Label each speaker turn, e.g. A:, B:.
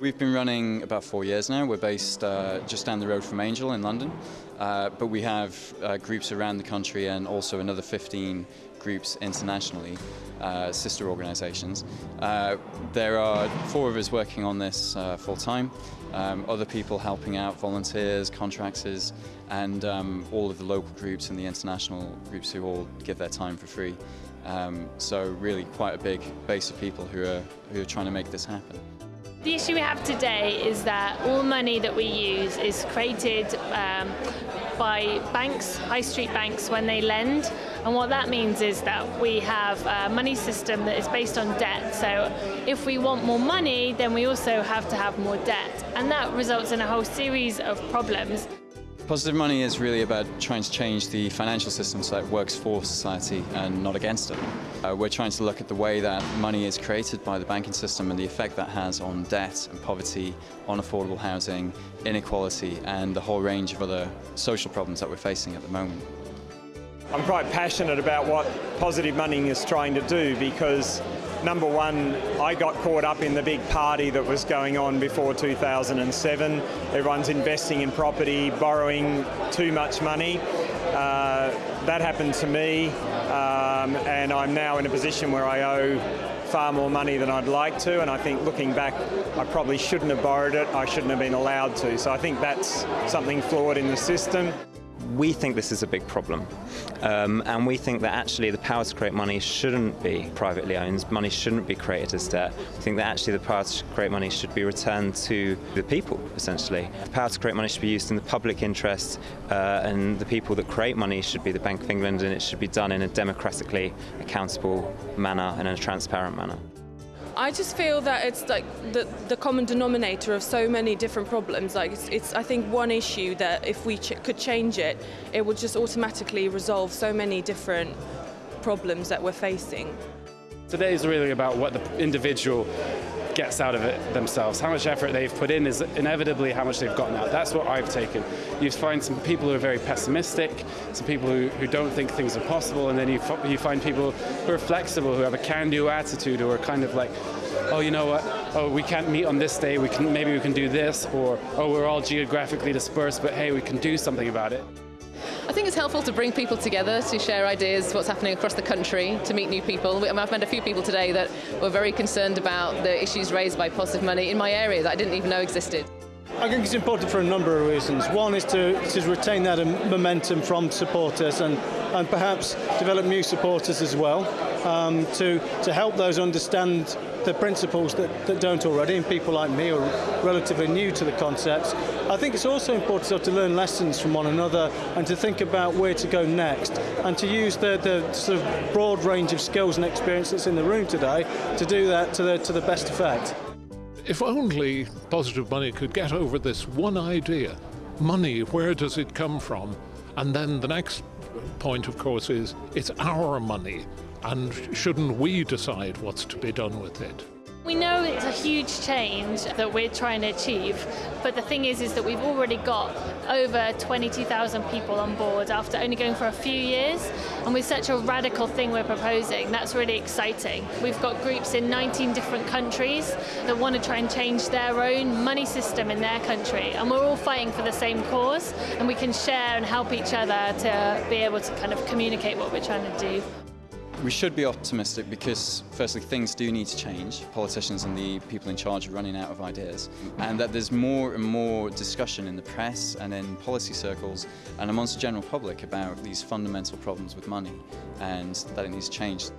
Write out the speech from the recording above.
A: We've been running about four years now. We're based uh, just down the road from Angel in London, uh, but we have uh, groups around the country and also another 15 groups internationally, uh, sister organisations. Uh, there are four of us working on this uh, full time, um, other people helping out, volunteers, contractors, and um, all of the local groups and the international groups who all give their time for free. Um, so really quite a big base of people who are, who are trying to make this happen.
B: The issue we have today is that all money that we use is created um, by banks, high street banks, when they lend. And what that means is that we have a money system that is based on debt. So if we want more money, then we also have to have more debt. And that results in a whole series of problems.
A: Positive money is really about trying to change the financial system so it works for society and not against it. Uh, we're trying to look at the way that money is created by the banking system and the effect that has on debt and poverty, on affordable housing, inequality and the whole range of other social problems that we're facing at the moment.
C: I'm quite passionate about what positive money is trying to do because number one, I got caught up in the big party that was going on before 2007. Everyone's investing in property, borrowing too much money. Uh, that happened to me um, and I'm now in a position where I owe far more money than I'd like to and I think looking back I probably shouldn't have borrowed it, I shouldn't have been allowed to. So I think that's something flawed in the system.
D: We think this is a big problem um, and we think that actually the power to create money shouldn't be privately owned, money shouldn't be created as debt. We think that actually the power to create money should be returned to the people essentially. The power to create money should be used in the public interest uh, and the people that create money should be the Bank of England and it should be done in a democratically accountable manner and in a transparent manner.
E: I just feel that it's like the, the common denominator of so many different problems. Like it's, it's I think one issue that if we ch could change it, it would just automatically resolve so many different problems that we're facing.
F: Today is really about what the individual gets out of it themselves. How much effort they've put in is inevitably how much they've gotten out. That's what I've taken. You find some people who are very pessimistic, some people who, who don't think things are possible, and then you, you find people who are flexible, who have a can-do attitude, who are kind of like, oh, you know what, oh, we can't meet on this day, we can, maybe we can do this, or oh, we're all geographically dispersed, but hey, we can do something about it.
G: I think it's helpful to bring people together, to share ideas, what's happening across the country, to meet new people. I've met a few people today that were very concerned about the issues raised by positive money in my area that I didn't even know existed.
H: I think it's important for a number of reasons. One is to, to retain that um, momentum from supporters and, and perhaps develop new supporters as well um, to, to help those understand the principles that, that don't already, and people like me are relatively new to the concepts. I think it's also important to learn lessons from one another and to think about where to go next and to use the, the sort of broad range of skills and experience that's in the room today to do that to the, to the best effect.
I: If only positive money could get over this one idea, money, where does it come from? And then the next point, of course, is it's our money, and shouldn't we decide what's to be done with it?
B: We know it's a huge change that we're trying to achieve, but the thing is is that we've already got over 22,000 people on board after only going for a few years, and with such a radical thing we're proposing, that's really exciting. We've got groups in 19 different countries that want to try and change their own money system in their country, and we're all fighting for the same cause, and we can share and help each other to be able to kind of communicate what we're trying to do.
A: We should be optimistic because, firstly, things do need to change. Politicians and the people in charge are running out of ideas. And that there's more and more discussion in the press and in policy circles and amongst the general public about these fundamental problems with money and that it needs to change.